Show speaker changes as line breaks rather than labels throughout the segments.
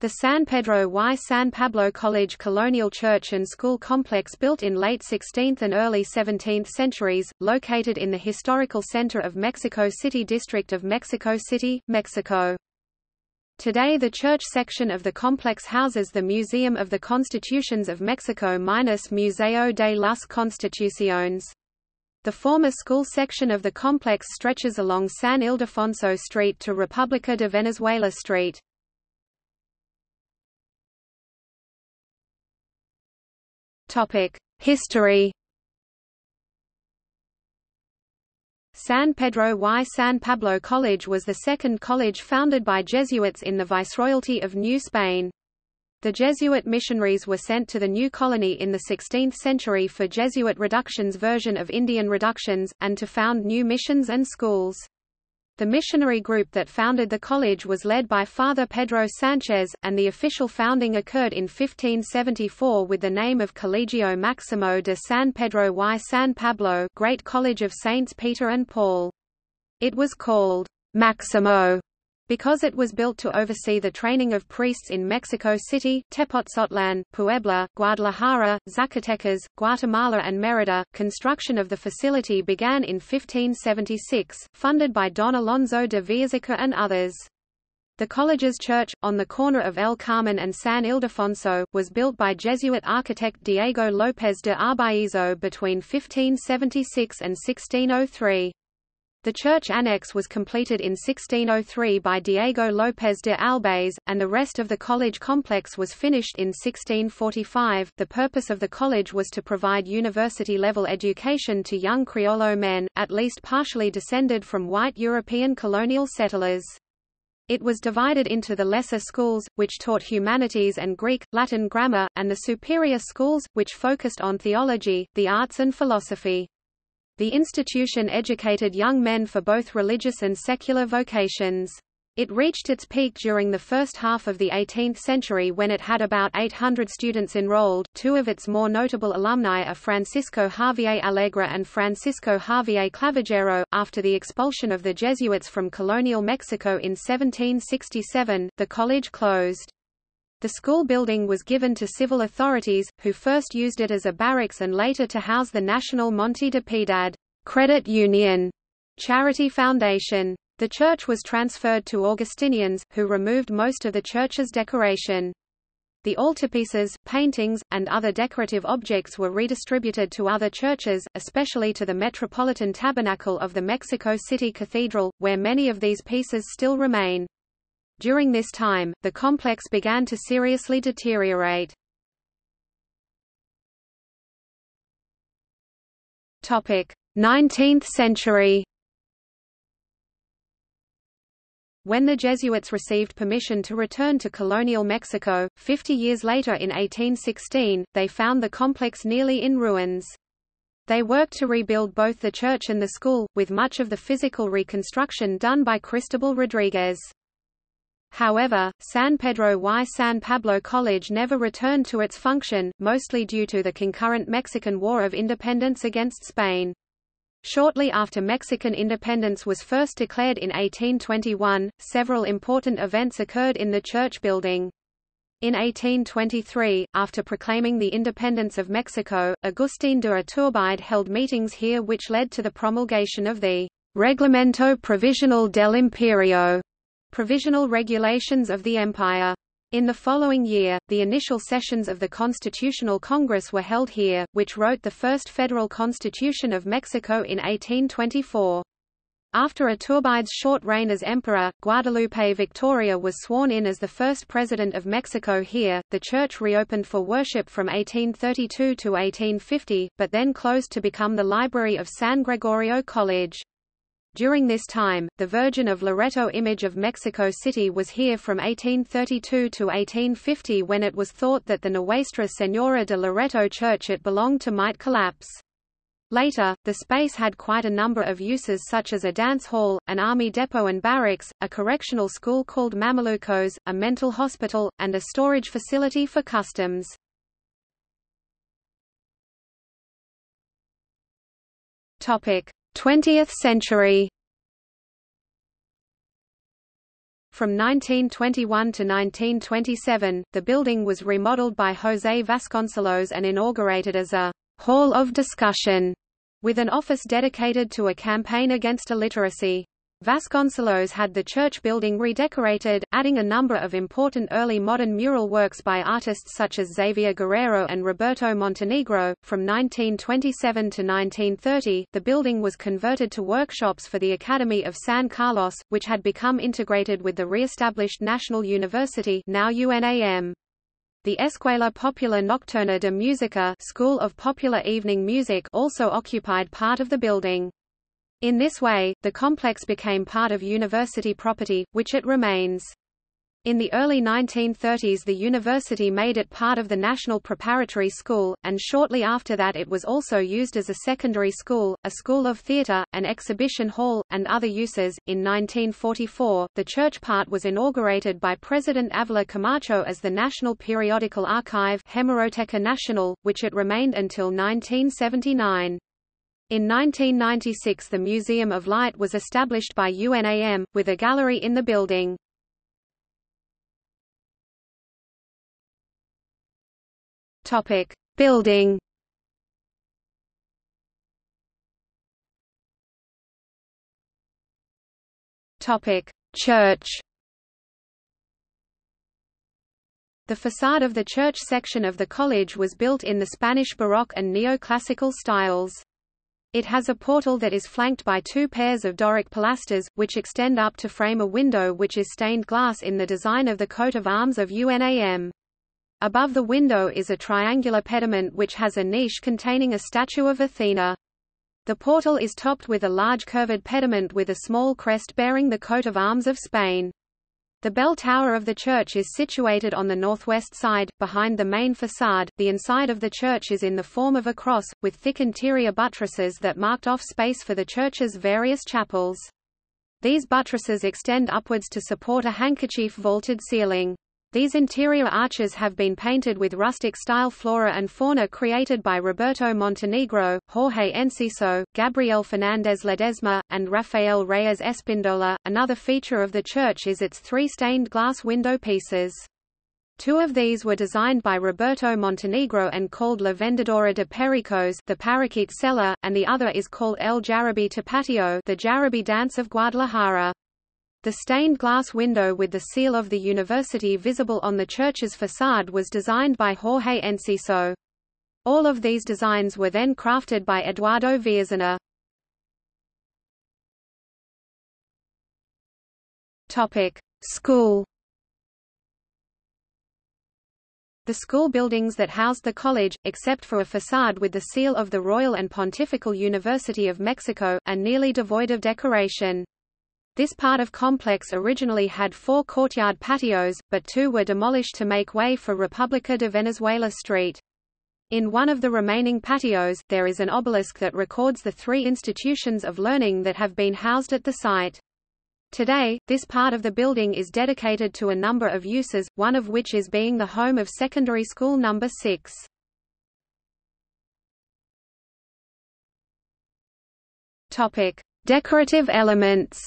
The San Pedro y San Pablo College colonial church and school complex built in late 16th and early 17th centuries, located in the historical center of Mexico City District of Mexico City, Mexico. Today the church section of the complex houses the Museum of the Constitutions of Mexico minus Museo de las Constituciones. The former school section of the complex stretches along San Ildefonso Street to República de Venezuela Street. History San Pedro y San Pablo College was the second college founded by Jesuits in the Viceroyalty of New Spain. The Jesuit missionaries were sent to the new colony in the 16th century for Jesuit reductions version of Indian reductions, and to found new missions and schools. The missionary group that founded the college was led by Father Pedro Sanchez, and the official founding occurred in 1574 with the name of Colegio Maximo de San Pedro y San Pablo Great College of Saints Peter and Paul. It was called Maximo because it was built to oversee the training of priests in Mexico City, Tepoztlan, Puebla, Guadalajara, Zacatecas, Guatemala and Mérida, construction of the facility began in 1576, funded by Don Alonso de Villaseca and others. The college's church, on the corner of El Carmen and San Ildefonso, was built by Jesuit architect Diego López de Arbaízo between 1576 and 1603. The church annex was completed in 1603 by Diego López de Albéiz, and the rest of the college complex was finished in 1645. The purpose of the college was to provide university level education to young Criollo men, at least partially descended from white European colonial settlers. It was divided into the lesser schools, which taught humanities and Greek, Latin grammar, and the superior schools, which focused on theology, the arts and philosophy. The institution educated young men for both religious and secular vocations. It reached its peak during the first half of the 18th century when it had about 800 students enrolled. Two of its more notable alumni are Francisco Javier Alegre and Francisco Javier Clavigero. After the expulsion of the Jesuits from colonial Mexico in 1767, the college closed. The school building was given to civil authorities, who first used it as a barracks and later to house the National Monte de Piedad Credit Union charity foundation. The church was transferred to Augustinians, who removed most of the church's decoration. The altarpieces, paintings, and other decorative objects were redistributed to other churches, especially to the Metropolitan Tabernacle of the Mexico City Cathedral, where many of these pieces still remain. During this time, the complex began to seriously deteriorate. Topic: 19th century. When the Jesuits received permission to return to colonial Mexico, 50 years later in 1816, they found the complex nearly in ruins. They worked to rebuild both the church and the school, with much of the physical reconstruction done by Cristobal Rodriguez. However, San Pedro y San Pablo College never returned to its function, mostly due to the concurrent Mexican War of Independence against Spain. Shortly after Mexican independence was first declared in 1821, several important events occurred in the church building. In 1823, after proclaiming the independence of Mexico, Agustín de Iturbide held meetings here which led to the promulgation of the Reglamento Provisional del Imperio, Provisional Regulations of the Empire. In the following year, the initial sessions of the Constitutional Congress were held here, which wrote the first federal constitution of Mexico in 1824. After Iturbide's short reign as emperor, Guadalupe Victoria was sworn in as the first president of Mexico here. The church reopened for worship from 1832 to 1850, but then closed to become the library of San Gregorio College. During this time, the Virgin of Loreto image of Mexico City was here from 1832 to 1850 when it was thought that the Nuestra Señora de Loreto church it belonged to might collapse. Later, the space had quite a number of uses such as a dance hall, an army depot and barracks, a correctional school called Mamelucos, a mental hospital, and a storage facility for customs. Topic: 20th century From 1921 to 1927, the building was remodeled by José Vasconcelos and inaugurated as a «hall of discussion», with an office dedicated to a campaign against illiteracy. Vasconcelos had the church building redecorated, adding a number of important early modern mural works by artists such as Xavier Guerrero and Roberto Montenegro. From 1927 to 1930, the building was converted to workshops for the Academy of San Carlos, which had become integrated with the re-established National University now UNAM. The Escuela Popular Nocturna de Música School of Popular Evening Music also occupied part of the building. In this way, the complex became part of university property, which it remains. In the early 1930s the university made it part of the National Preparatory School, and shortly after that it was also used as a secondary school, a school of theatre, an exhibition hall, and other uses. In 1944, the church part was inaugurated by President Avila Camacho as the National Periodical Archive Hemeroteca Nacional, which it remained until 1979. In 1996 the Museum of Light was established by UNAM, with a gallery in the building. Building. Church. The facade of the church section of the college was built in the Spanish Baroque and Neoclassical styles. It has a portal that is flanked by two pairs of Doric pilasters, which extend up to frame a window which is stained glass in the design of the coat of arms of UNAM. Above the window is a triangular pediment which has a niche containing a statue of Athena. The portal is topped with a large curved pediment with a small crest bearing the coat of arms of Spain. The bell tower of the church is situated on the northwest side, behind the main facade. The inside of the church is in the form of a cross, with thick interior buttresses that marked off space for the church's various chapels. These buttresses extend upwards to support a handkerchief vaulted ceiling. These interior arches have been painted with rustic-style flora and fauna created by Roberto Montenegro, Jorge Enciso, Gabriel Fernández Ledesma, and Rafael Reyes Espindola. Another feature of the church is its three stained glass window pieces. Two of these were designed by Roberto Montenegro and called La Vendedora de Pericos the Parakeet Seller, and the other is called El Jarabe Tapatio the Jarabe Dance of Guadalajara. The stained glass window with the seal of the university visible on the church's facade was designed by Jorge Enciso. All of these designs were then crafted by Eduardo. Topic: School. The school buildings that housed the college, except for a facade with the seal of the Royal and Pontifical University of Mexico, are nearly devoid of decoration. This part of complex originally had four courtyard patios, but two were demolished to make way for República de Venezuela Street. In one of the remaining patios, there is an obelisk that records the three institutions of learning that have been housed at the site. Today, this part of the building is dedicated to a number of uses, one of which is being the home of secondary school number 6. Topic: Decorative elements.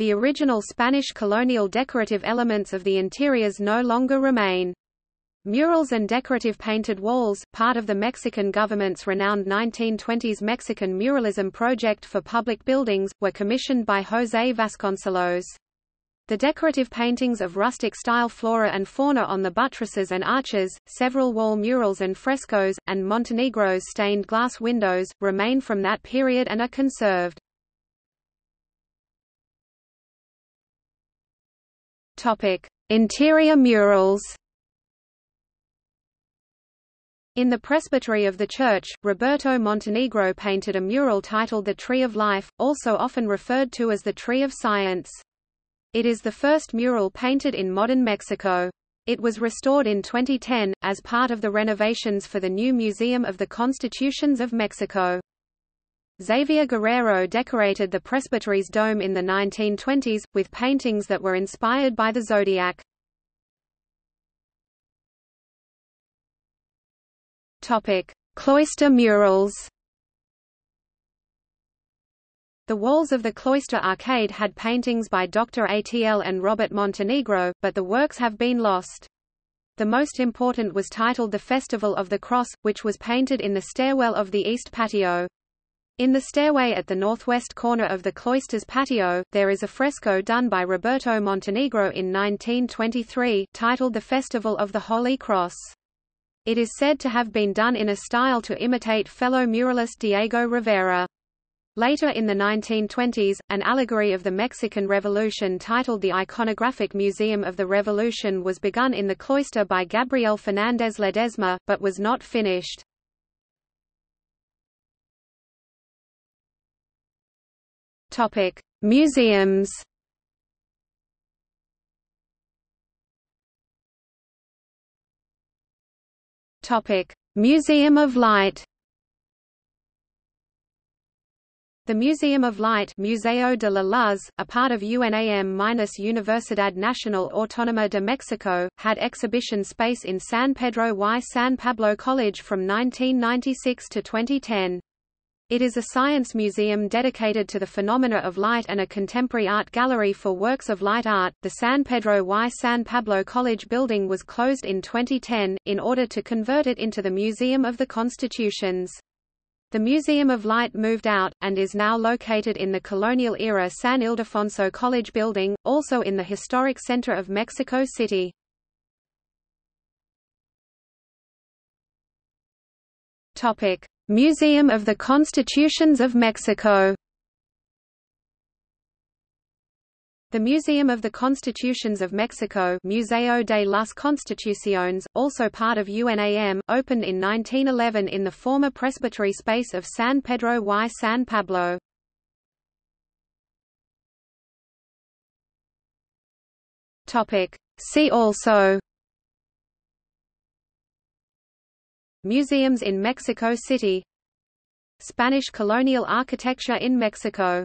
The original Spanish colonial decorative elements of the interiors no longer remain. Murals and decorative painted walls, part of the Mexican government's renowned 1920s Mexican muralism project for public buildings, were commissioned by José Vasconcelos. The decorative paintings of rustic-style flora and fauna on the buttresses and arches, several wall murals and frescoes, and Montenegro's stained glass windows, remain from that period and are conserved. Topic: Interior murals. In the presbytery of the church, Roberto Montenegro painted a mural titled The Tree of Life, also often referred to as the Tree of Science. It is the first mural painted in modern Mexico. It was restored in 2010, as part of the renovations for the new Museum of the Constitutions of Mexico. Xavier Guerrero decorated the presbytery's dome in the 1920s, with paintings that were inspired by the zodiac. Cloister murals. The walls of the cloister arcade had paintings by Dr. Atl and Robert Montenegro, but the works have been lost. The most important was titled The Festival of the Cross, which was painted in the stairwell of the east patio. In the stairway at the northwest corner of the cloister's patio, there is a fresco done by Roberto Montenegro in 1923, titled The Festival of the Holy Cross. It is said to have been done in a style to imitate fellow muralist Diego Rivera. Later in the 1920s, an allegory of the Mexican Revolution titled The Iconographic Museum of the Revolution was begun in the cloister by Gabriel Fernández Ledesma, but was not finished. Topic: Museums. Topic: Museum of Light. The Museum of Light Museo de la Luz, a part of UNAM-Universidad Nacional Autónoma de Mexico, had exhibition space in San Pedro y San Pablo College from 1996 to 2010. It is a science museum dedicated to the phenomena of light and a contemporary art gallery for works of light art. The San Pedro y San Pablo College building was closed in 2010, in order to convert it into the Museum of the Constitutions. The Museum of Light moved out, and is now located in the colonial-era San Ildefonso College building, also in the historic center of Mexico City. Museum of the Constitutions of Mexico The Museum of the Constitutions of Mexico Museo de las Constituciones, also part of UNAM, opened in 1911 in the former presbytery space of San Pedro y San Pablo. See also Museums in Mexico City. Spanish colonial architecture in Mexico